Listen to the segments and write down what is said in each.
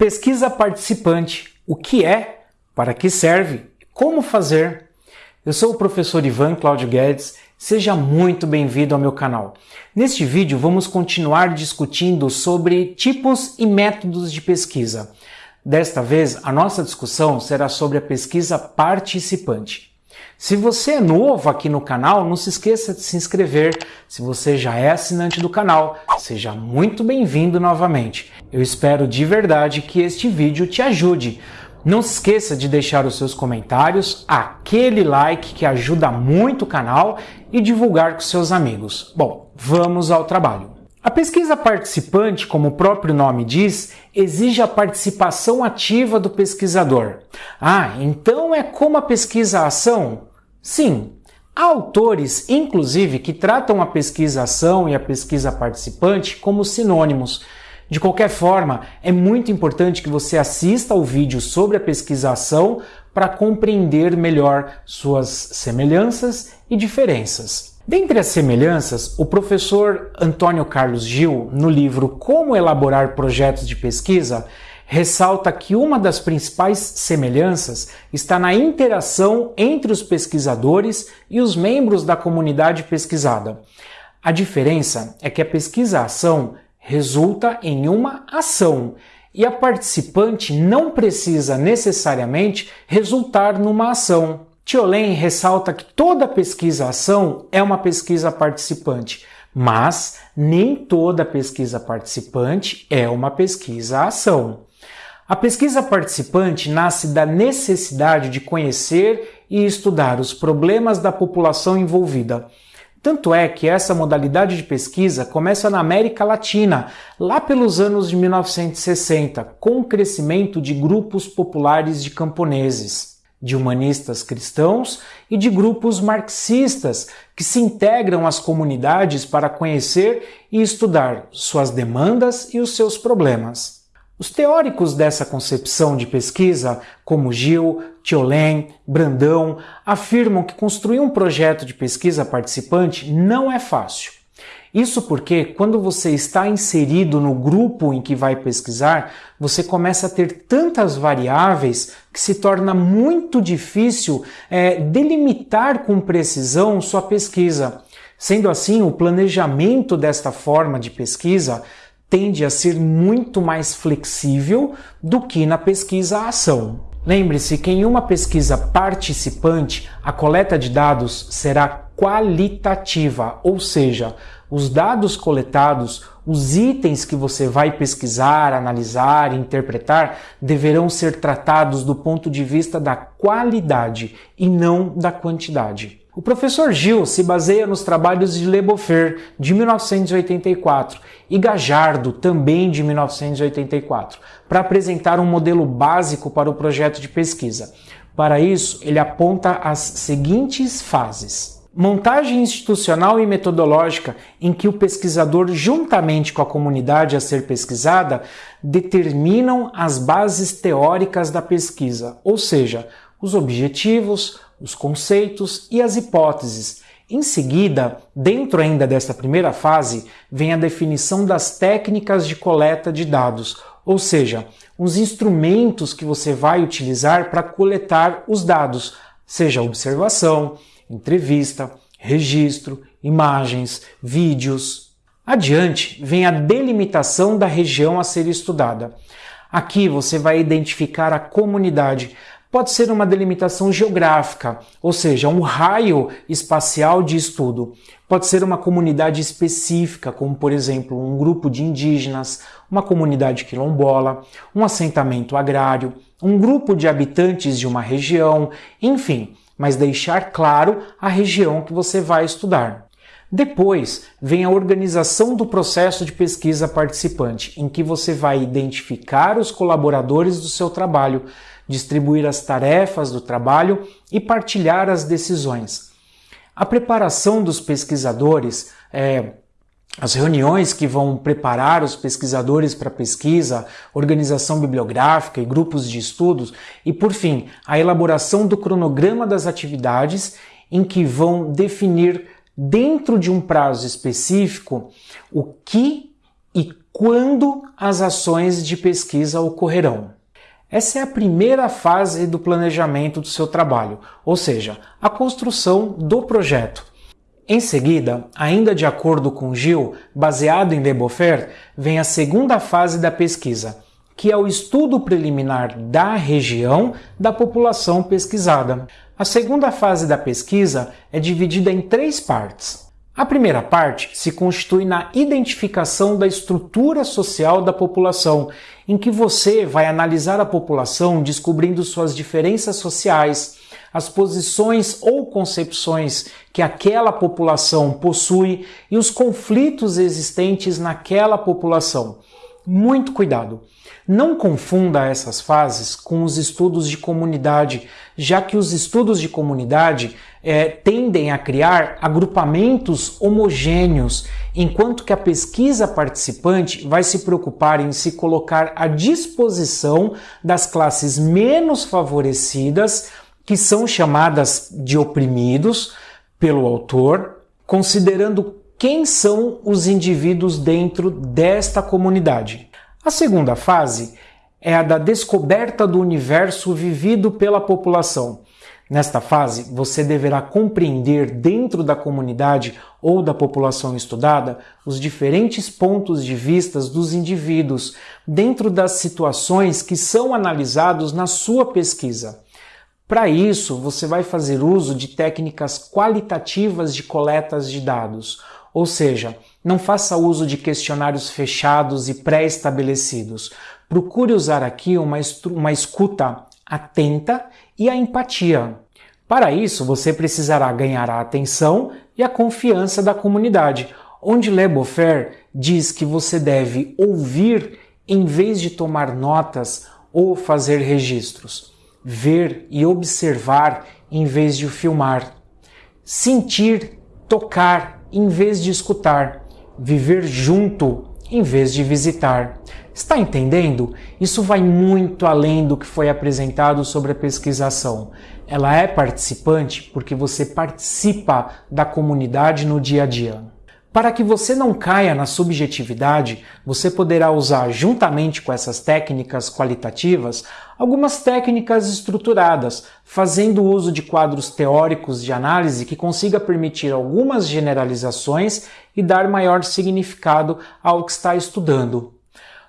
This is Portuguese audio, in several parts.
Pesquisa participante. O que é? Para que serve? Como fazer? Eu sou o professor Ivan Cláudio Guedes. Seja muito bem-vindo ao meu canal. Neste vídeo vamos continuar discutindo sobre tipos e métodos de pesquisa. Desta vez, a nossa discussão será sobre a pesquisa participante. Se você é novo aqui no canal, não se esqueça de se inscrever. Se você já é assinante do canal, seja muito bem-vindo novamente. Eu espero de verdade que este vídeo te ajude. Não se esqueça de deixar os seus comentários, aquele like que ajuda muito o canal e divulgar com seus amigos. Bom, vamos ao trabalho. A pesquisa participante, como o próprio nome diz, exige a participação ativa do pesquisador. Ah, então é como a pesquisa-ação? Sim, há autores, inclusive, que tratam a pesquisa-ação e a pesquisa participante como sinônimos. De qualquer forma, é muito importante que você assista ao vídeo sobre a pesquisa-ação para compreender melhor suas semelhanças e diferenças. Dentre as semelhanças, o professor Antônio Carlos Gil, no livro Como Elaborar Projetos de Pesquisa, ressalta que uma das principais semelhanças está na interação entre os pesquisadores e os membros da comunidade pesquisada. A diferença é que a pesquisa-ação resulta em uma ação e a participante não precisa necessariamente resultar numa ação. Tiolen ressalta que toda pesquisa-ação é uma pesquisa participante, mas nem toda pesquisa participante é uma pesquisa-ação. A pesquisa participante nasce da necessidade de conhecer e estudar os problemas da população envolvida. Tanto é que essa modalidade de pesquisa começa na América Latina, lá pelos anos de 1960, com o crescimento de grupos populares de camponeses, de humanistas cristãos e de grupos marxistas que se integram às comunidades para conhecer e estudar suas demandas e os seus problemas. Os teóricos dessa concepção de pesquisa, como Gil, Tiolen, Brandão, afirmam que construir um projeto de pesquisa participante não é fácil. Isso porque, quando você está inserido no grupo em que vai pesquisar, você começa a ter tantas variáveis que se torna muito difícil é, delimitar com precisão sua pesquisa. Sendo assim, o planejamento desta forma de pesquisa tende a ser muito mais flexível do que na pesquisa-ação. Lembre-se que em uma pesquisa participante, a coleta de dados será qualitativa, ou seja, os dados coletados, os itens que você vai pesquisar, analisar, interpretar, deverão ser tratados do ponto de vista da qualidade e não da quantidade. O professor Gil se baseia nos trabalhos de Le Beaufort, de 1984, e Gajardo, também de 1984, para apresentar um modelo básico para o projeto de pesquisa. Para isso, ele aponta as seguintes fases. Montagem institucional e metodológica em que o pesquisador, juntamente com a comunidade a ser pesquisada, determinam as bases teóricas da pesquisa, ou seja, os objetivos, os conceitos e as hipóteses. Em seguida, dentro ainda desta primeira fase, vem a definição das técnicas de coleta de dados, ou seja, os instrumentos que você vai utilizar para coletar os dados, seja observação, entrevista, registro, imagens, vídeos. Adiante vem a delimitação da região a ser estudada. Aqui você vai identificar a comunidade, Pode ser uma delimitação geográfica, ou seja, um raio espacial de estudo. Pode ser uma comunidade específica, como por exemplo um grupo de indígenas, uma comunidade quilombola, um assentamento agrário, um grupo de habitantes de uma região, enfim, mas deixar claro a região que você vai estudar. Depois vem a organização do processo de pesquisa participante, em que você vai identificar os colaboradores do seu trabalho, distribuir as tarefas do trabalho e partilhar as decisões. A preparação dos pesquisadores, é, as reuniões que vão preparar os pesquisadores para pesquisa, organização bibliográfica e grupos de estudos, e por fim, a elaboração do cronograma das atividades em que vão definir dentro de um prazo específico o que e quando as ações de pesquisa ocorrerão. Essa é a primeira fase do planejamento do seu trabalho, ou seja, a construção do projeto. Em seguida, ainda de acordo com Gil, baseado em Debofer, vem a segunda fase da pesquisa, que é o estudo preliminar da região da população pesquisada. A segunda fase da pesquisa é dividida em três partes. A primeira parte se constitui na identificação da estrutura social da população, em que você vai analisar a população descobrindo suas diferenças sociais, as posições ou concepções que aquela população possui e os conflitos existentes naquela população. Muito cuidado! Não confunda essas fases com os estudos de comunidade, já que os estudos de comunidade é, tendem a criar agrupamentos homogêneos, enquanto que a pesquisa participante vai se preocupar em se colocar à disposição das classes menos favorecidas que são chamadas de oprimidos pelo autor, considerando quem são os indivíduos dentro desta comunidade. A segunda fase é a da descoberta do universo vivido pela população. Nesta fase, você deverá compreender dentro da comunidade ou da população estudada os diferentes pontos de vistas dos indivíduos dentro das situações que são analisados na sua pesquisa. Para isso, você vai fazer uso de técnicas qualitativas de coletas de dados, ou seja, não faça uso de questionários fechados e pré-estabelecidos. Procure usar aqui uma, uma escuta atenta e a empatia. Para isso, você precisará ganhar a atenção e a confiança da comunidade, onde Le diz que você deve ouvir em vez de tomar notas ou fazer registros ver e observar em vez de filmar, sentir, tocar em vez de escutar, viver junto em vez de visitar. Está entendendo? Isso vai muito além do que foi apresentado sobre a pesquisação. Ela é participante porque você participa da comunidade no dia a dia. Para que você não caia na subjetividade, você poderá usar, juntamente com essas técnicas qualitativas, algumas técnicas estruturadas, fazendo uso de quadros teóricos de análise que consiga permitir algumas generalizações e dar maior significado ao que está estudando.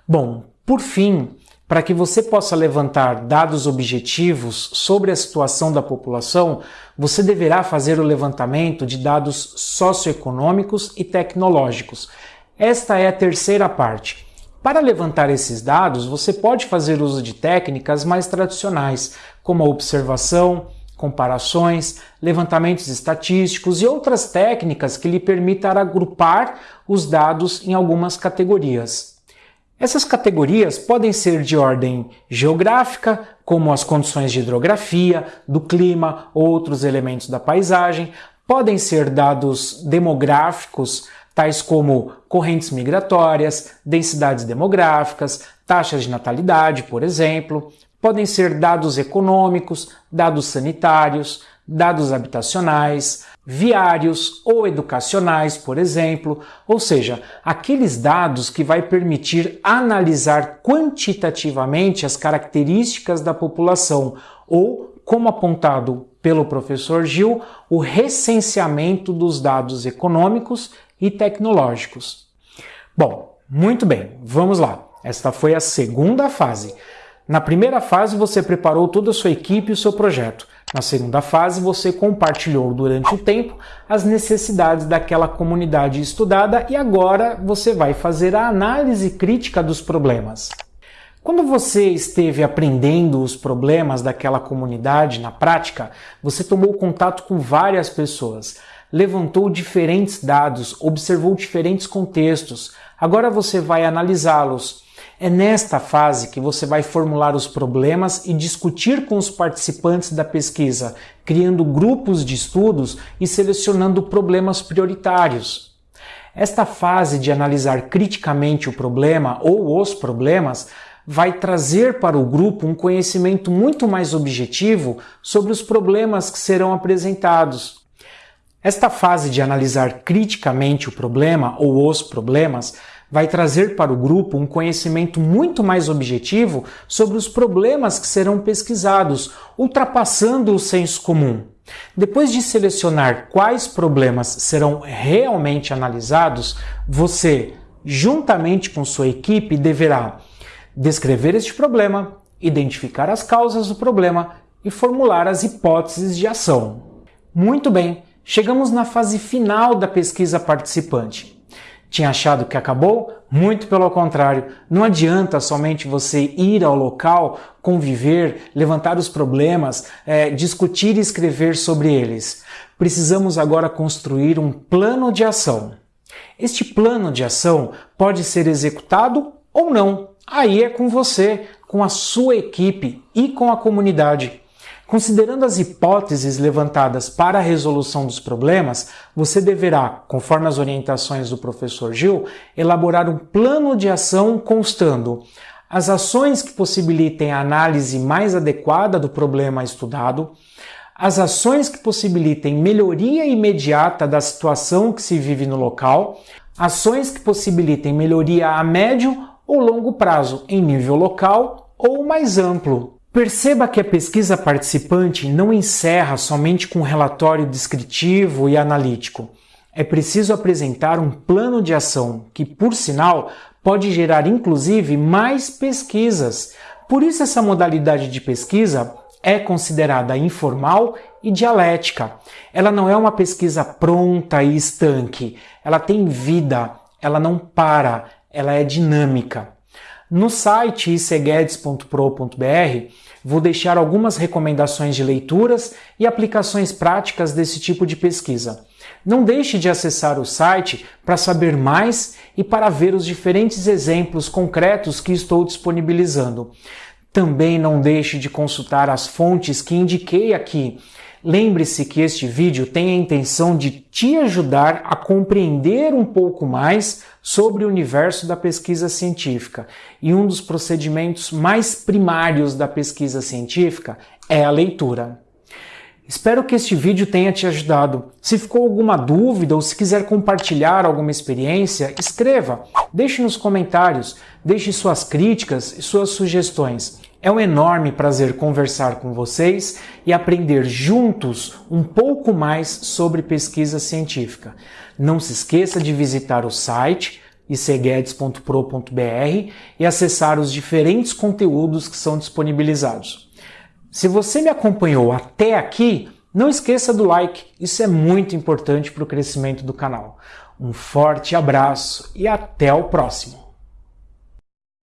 Bom, por fim, para que você possa levantar dados objetivos sobre a situação da população, você deverá fazer o levantamento de dados socioeconômicos e tecnológicos. Esta é a terceira parte. Para levantar esses dados, você pode fazer uso de técnicas mais tradicionais, como a observação, comparações, levantamentos estatísticos e outras técnicas que lhe permitam agrupar os dados em algumas categorias. Essas categorias podem ser de ordem geográfica, como as condições de hidrografia, do clima, outros elementos da paisagem, podem ser dados demográficos, tais como correntes migratórias, densidades demográficas, taxas de natalidade, por exemplo, podem ser dados econômicos, dados sanitários, dados habitacionais, viários ou educacionais, por exemplo, ou seja, aqueles dados que vai permitir analisar quantitativamente as características da população ou, como apontado pelo professor Gil, o recenseamento dos dados econômicos e tecnológicos. Bom, muito bem, vamos lá. Esta foi a segunda fase. Na primeira fase, você preparou toda a sua equipe e o seu projeto. Na segunda fase, você compartilhou durante o tempo as necessidades daquela comunidade estudada e agora você vai fazer a análise crítica dos problemas. Quando você esteve aprendendo os problemas daquela comunidade na prática, você tomou contato com várias pessoas, levantou diferentes dados, observou diferentes contextos. Agora você vai analisá-los é nesta fase que você vai formular os problemas e discutir com os participantes da pesquisa, criando grupos de estudos e selecionando problemas prioritários. Esta fase de analisar criticamente o problema ou os problemas vai trazer para o grupo um conhecimento muito mais objetivo sobre os problemas que serão apresentados. Esta fase de analisar criticamente o problema ou os problemas vai trazer para o grupo um conhecimento muito mais objetivo sobre os problemas que serão pesquisados, ultrapassando o senso comum. Depois de selecionar quais problemas serão realmente analisados, você, juntamente com sua equipe, deverá descrever este problema, identificar as causas do problema e formular as hipóteses de ação. Muito bem, chegamos na fase final da pesquisa participante. Tinha achado que acabou? Muito pelo contrário. Não adianta somente você ir ao local, conviver, levantar os problemas, é, discutir e escrever sobre eles. Precisamos agora construir um plano de ação. Este plano de ação pode ser executado ou não. Aí é com você, com a sua equipe e com a comunidade. Considerando as hipóteses levantadas para a resolução dos problemas, você deverá, conforme as orientações do professor Gil, elaborar um plano de ação constando as ações que possibilitem a análise mais adequada do problema estudado, as ações que possibilitem melhoria imediata da situação que se vive no local, ações que possibilitem melhoria a médio ou longo prazo em nível local ou mais amplo. Perceba que a pesquisa participante não encerra somente com um relatório descritivo e analítico. É preciso apresentar um plano de ação que, por sinal, pode gerar inclusive mais pesquisas. Por isso, essa modalidade de pesquisa é considerada informal e dialética. Ela não é uma pesquisa pronta e estanque. Ela tem vida, ela não para, ela é dinâmica. No site iceguedes.pro.br vou deixar algumas recomendações de leituras e aplicações práticas desse tipo de pesquisa. Não deixe de acessar o site para saber mais e para ver os diferentes exemplos concretos que estou disponibilizando. Também não deixe de consultar as fontes que indiquei aqui Lembre-se que este vídeo tem a intenção de te ajudar a compreender um pouco mais sobre o universo da pesquisa científica. E um dos procedimentos mais primários da pesquisa científica é a leitura. Espero que este vídeo tenha te ajudado. Se ficou alguma dúvida ou se quiser compartilhar alguma experiência, escreva, deixe nos comentários, deixe suas críticas e suas sugestões. É um enorme prazer conversar com vocês e aprender juntos um pouco mais sobre pesquisa científica. Não se esqueça de visitar o site iceguedes.pro.br e acessar os diferentes conteúdos que são disponibilizados. Se você me acompanhou até aqui, não esqueça do like, isso é muito importante para o crescimento do canal. Um forte abraço e até o próximo!